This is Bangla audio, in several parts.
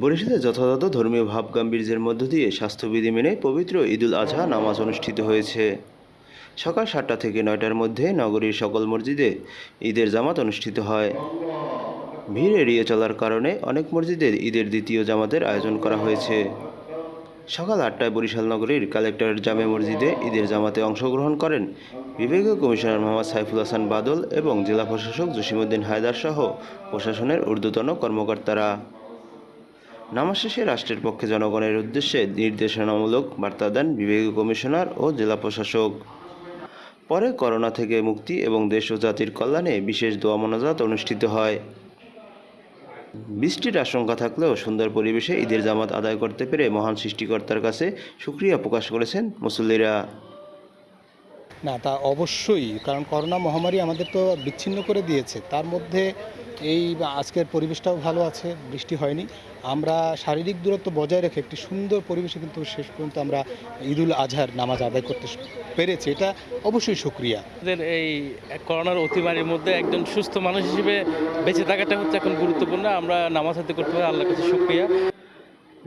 বরিশালে যথাযথ ধর্মীয় ভাব গাম্ভীর্যের মধ্য দিয়ে স্বাস্থ্যবিধি মেনে পবিত্র ঈদুল আজহা নামাজ অনুষ্ঠিত হয়েছে। সকাল সাতটা থেকে নয়টার মধ্যে নগরীর সকল মসজিদে ঈদের জামাত অনুষ্ঠিত হয়। ভিড় এড়িয়ে চলার কারণে অনেক মসজিদে ঈদের দ্বিতীয় জামাতের আয়োজন করা হয়েছে। সকাল আটটায় বরিশাল নগরীর কালেক্টর জামে মসজিদে ঈদের জামাতে অংশগ্রহণ করেন বিভাগীয় কমিশনার মোহাম্মদ সাইফুল হাসান বাদল এবং জেলা প্রশাসক জসিমুদ্দিন হায়দার সহ প্রশাসনের ঊর্ধ্বতন কর্মকর্তারা। নামাজ শেষে রাষ্ট্রের পক্ষে জনগণের উদ্দেশ্যে নির্দেশনামূলক বার্তা দেন বিভাগীয় কমিশনার ও জেলা প্রশাসক। পরে করোনা থেকে মুক্তি এবং দেশ ও জাতির কল্যাণে বিশেষ দোয়া মোনাজাত অনুষ্ঠিত হয়। বৃষ্টির আশঙ্কা থাকলেও সুন্দর পরিবেশে ঈদের জামাত আদায় করতে পেরে মহান সৃষ্টিকর্তার কাছে সুক্রিয়া প্রকাশ করেছেন মুসল্লিরা। না তা অবশ্যই কারণ করোনা মহামারী আমাদের তো বিচ্ছিন্ন করে দিয়েছে। তার মধ্যে এই আজকের পরিবেশটাও ভালো আছে বৃষ্টি হয়নি। আমরা শারীরিক দূরত্ব বজায় রেখে একটি সুন্দর পরিবেশে কিন্তু শেষ পর্যন্ত আমরা ঈদুল আজহার নামাজ আদায় করতে পেরেছি। এটা অবশ্যই সুক্রিয়া আমাদের এই করোনার অতিমারির মধ্যে একজন সুস্থ মানুষ হিসেবে বেঁচে থাকাটা হচ্ছে এখন গুরুত্বপূর্ণ। আমরা নামাজ হাতে করতে পারি আল্লাহর কাছে শুক্রিয়া।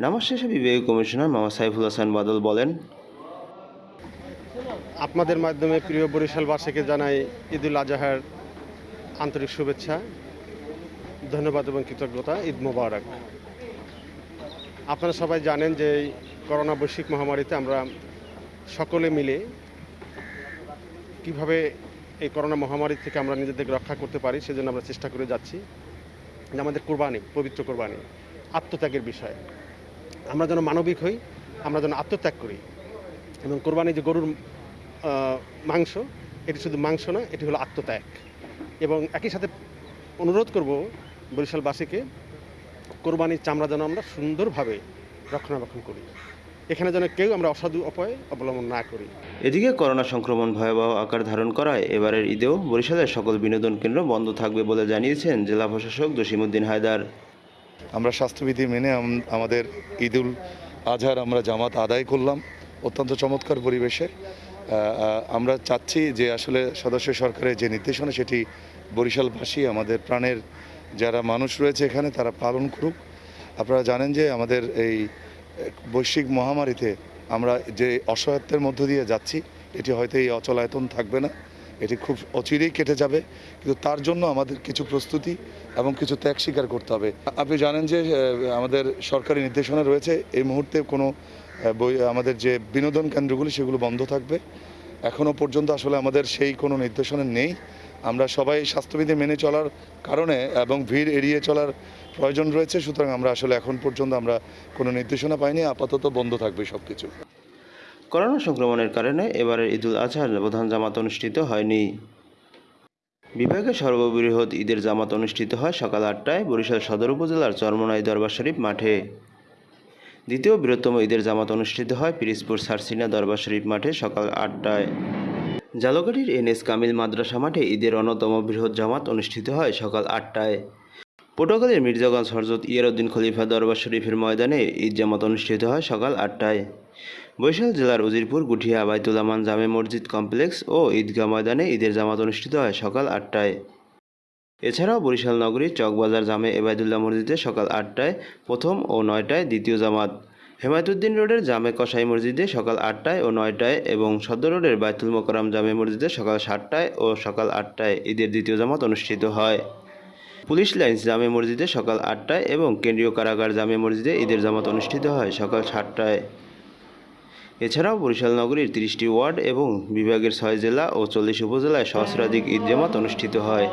নামাজ শেষে বিভাগীয় কমিশনার মামা সাইফুল হাসান বাদল বলেন আপনাদের মাধ্যমে প্রিয় বরিশালবাসীকে জানাই ঈদুল আজহার আন্তরিক শুভেচ্ছা, ধন্যবাদ এবং কৃতজ্ঞতা, ঈদ মোবারক। আপনারা সবাই জানেন যে এই করোনা বৈশ্বিক মহামারীতে আমরা সকলে মিলে কীভাবে এই করোনা মহামারী থেকে আমরা নিজেদেরকে রক্ষা করতে পারি সেজন্য আমরা চেষ্টা করে যাচ্ছি। যে আমাদের কোরবানি, পবিত্র কোরবানি, আত্মত্যাগের বিষয়। আমরা যেন মানবিক হই, আমরা যেন আত্মত্যাগ করি এবং কোরবানি যে গরুর মাংস এটি শুধু মাংস না এটি হলো আত্মত্যাগ। এবং একই সাথে অনুরোধ করব বরিশালবাসীকে কোরবানির চামড়া যেন আমরা সুন্দরভাবে রক্ষণাবেক্ষণ করি। এখানে যেন কেউ আমরা অসাধু উপায় অবলম্বন না করি। এদিকে করোনা সংক্রমণ ভয়াবহ আকার ধারণ করায় এবারের ঈদেও বরিশালের সকল বিনোদন কেন্দ্র বন্ধ থাকবে বলে জানিয়েছেন জেলা প্রশাসক জসিমউদ্দিন হায়দার। আমরা স্বাস্থ্যবিধি মেনে আমাদের ঈদুল আজহার আমরা জামাত আদায় করলাম। অত্যন্ত চমৎকার পরিবেশে আমরা চাচ্ছি যে আসলে সদস্য সরকারের যে নির্দেশনা সেটি বরিশালবাসী, আমাদের প্রাণের যারা মানুষ রয়েছে এখানে তারা পালন করুক। আপনারা জানেন যে আমাদের এই বৈশ্বিক মহামারীতে আমরা যে অসহায়ত্বের মধ্য দিয়ে যাচ্ছি, এটি হয়তো এই অচলায়তন থাকবে না। এটি খুব অচিরেই কেটে যাবে, কিন্তু তার জন্য আমাদের কিছু প্রস্তুতি এবং কিছু ত্যাগ স্বীকার করতে হবে। আপনি জানেন যে আমাদের সরকারি নির্দেশনা রয়েছে, এই মুহূর্তে কোনো বই, আমাদের যে বিনোদন কেন্দ্রগুলি, সেগুলো বন্ধ থাকবে। এখনও পর্যন্ত আসলে আমাদের সেই কোনো নির্দেশনা নেই। আমরা সবাই স্বাস্থ্যবিধি মেনে চলার কারণে এবং ভিড় এড়িয়ে চলার প্রয়োজন রয়েছে, সুতরাং আমরা আসলে এখন পর্যন্ত আমরা কোনো নির্দেশনা পাইনি, আপাতত বন্ধ থাকবে সব কিছু করোনা সংক্রমণের কারণে এবারের ঈদুল আজহার প্রধান জামাত অনুষ্ঠিত হয়নি। বিভাগের সর্ববৃহৎ ঈদের জামাত অনুষ্ঠিত হয় সকাল আটটায় বরিশাল সদর উপজেলার চরমনাই দরবার শরীফ মাঠে। দ্বিতীয় বৃহত্তম ঈদের জামাত অনুষ্ঠিত হয় পিরিজপুর সারসিনা দরবার শরীফ মাঠে সকাল আটটায়। জালকাঠির এনএস কামিল মাদ্রাসা মাঠে ঈদের অন্যতম বৃহৎ জামাত অনুষ্ঠিত হয় সকাল আটটায়। পটুয়াখালীর মির্জাগঞ্জ হরজত ইয়ারউদ্দিন খলিফা দরবার শরীফের ময়দানে ঈদ জামাত অনুষ্ঠিত হয় সকাল আটটায়। বরিশাল জেলার উজিরপুর, গুঠিয়া বাইতুলামান জামে মসজিদ কমপ্লেক্স ও ঈদগাহ ময়দানে ঈদের জামাত অনুষ্ঠিত হয় সকাল আটটায়। এছাড়াও বরিশাল নগরীর চকবাজার জামে এবায়দুল্লাহ মসজিদে সকাল আটটায় প্রথম ও নয়টায় দ্বিতীয় জামাত। হেমায়তুদ্দিন রোডের জামে কসাই মসজিদে সকাল আটটায় ও নয়টায় এবং সদর রোডের বাইতুল মোকরম জামে মসজিদে সকাল সাতটায় ও সকাল আটটায় ঈদের দ্বিতীয় জামাত অনুষ্ঠিত হয়। পুলিশ লাইন্স জামে মসজিদে সকাল আটটায় এবং কেন্দ্রীয় কারাগার জামে মসজিদে ঈদের জামাত অনুষ্ঠিত হয় সকাল সাতটায়। এছাড়াও বরিশাল নগরীর তিরিশটি ওয়ার্ড এবং বিভাগের ছয় জেলা ও চল্লিশ উপজেলায় সহস্রাধিক ঈদ জামাত অনুষ্ঠিত হয়।